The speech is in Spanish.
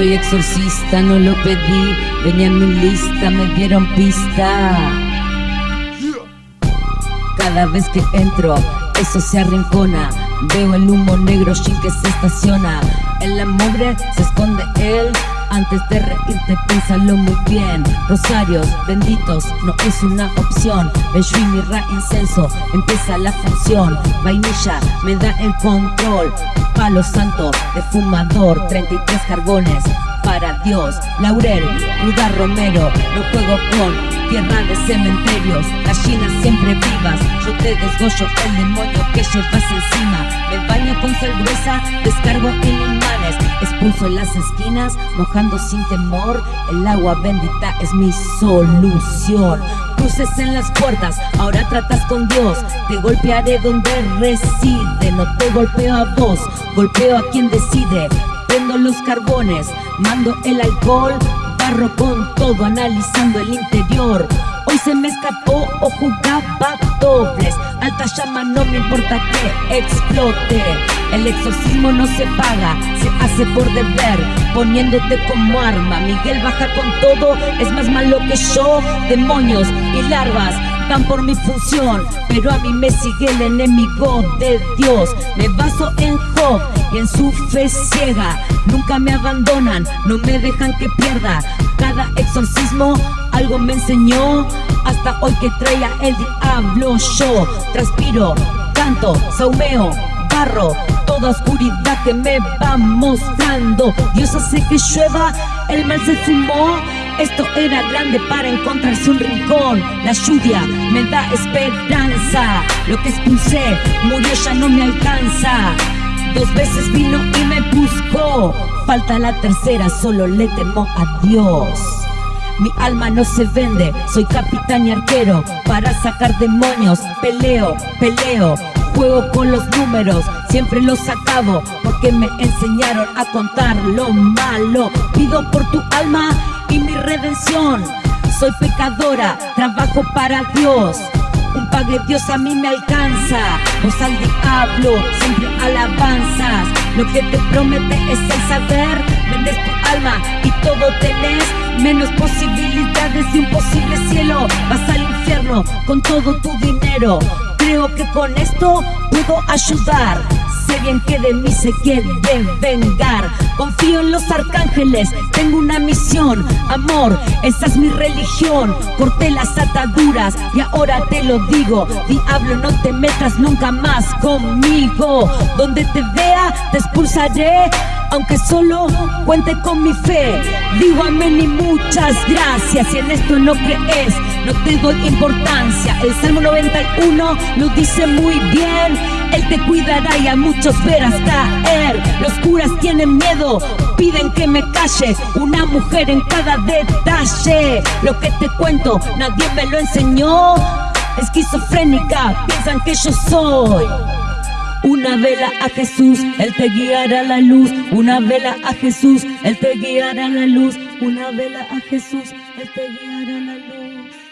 soy exorcista, no lo pedí, venía en mi lista, me dieron pista. Cada vez que entro, eso se arrincona. Veo el humo negro sin que se estaciona. En la mugre se esconde él. Antes de reírte, piénsalo muy bien. Rosarios benditos no es una opción. Y mirra incenso, empieza la función. Vainilla me da el control. Palo santo de fumador, 33 carbones para Dios. Laurel, Ruda Romero, no juego con tierra de cementerios, gallinas siempre vivas. Yo te desgollo el demonio que llevas encima. Me baño con sal gruesa, descargo en imanes, expulso en las esquinas, mojando sin temor. El agua bendita es mi solución. Cruces en las puertas, ahora tratas con Dios. Te golpearé donde reside, no te golpeo a vos, golpeo a quien decide. Prendo los carbones, mando el alcohol, barro con todo, analizando el interior. Hoy se me escapó o jugaba dobles. Alta llama, no me importa que explote. El exorcismo no se paga, se hace por deber, poniéndote como arma. Miguel baja con todo, es más malo que yo. Demonios y larvas van por mi función, pero a mí me sigue el enemigo de Dios. Me baso en Job y en su fe ciega. Nunca me abandonan, no me dejan que pierda. Cada exorcismo algo me enseñó. Hasta hoy que traía el diablo yo. Transpiro, canto, saumeo, barro. Toda oscuridad que me va mostrando. Dios hace que llueva, el mal se fumó. Esto era grande para encontrarse un rincón. La lluvia me da esperanza. Lo que expulsé murió, ya no me alcanza. Dos veces vino y me buscó. Falta la tercera, solo le temo a Dios. Mi alma no se vende, soy capitán y arquero para sacar demonios. Peleo, peleo, juego con los números, siempre los acabo porque me enseñaron a contar lo malo. Pido por tu alma y mi redención. Soy pecadora, trabajo para Dios. Un pague Dios a mí me alcanza. Vos al diablo, siempre alabanzas. Lo que te promete es el saber. Vendes tu alma y todo tenés. Menos posibilidades de un posible cielo. Vas al infierno con todo tu dinero. Creo que con esto puedo ayudar. Sé bien que de mí se quiere vengar. Confío en los arcángeles, tengo una misión. Amor, esa es mi religión. Corté las ataduras y ahora te lo digo. Diablo, no te metas nunca más conmigo. Donde te vea, te expulsaré. Aunque solo cuente con mi fe, digo amén y muchas gracias. Si en esto no crees, no te doy importancia. El Salmo 91 lo dice muy bien. Él te cuidará y a muchos verás caer. Los curas tienen miedo, piden que me calle. Una mujer en cada detalle. Lo que te cuento, nadie me lo enseñó. Esquizofrénica, piensan que yo soy. Una vela a Jesús, Él te guiará la luz. Una vela a Jesús, Él te guiará la luz. Una vela a Jesús, Él te guiará la luz.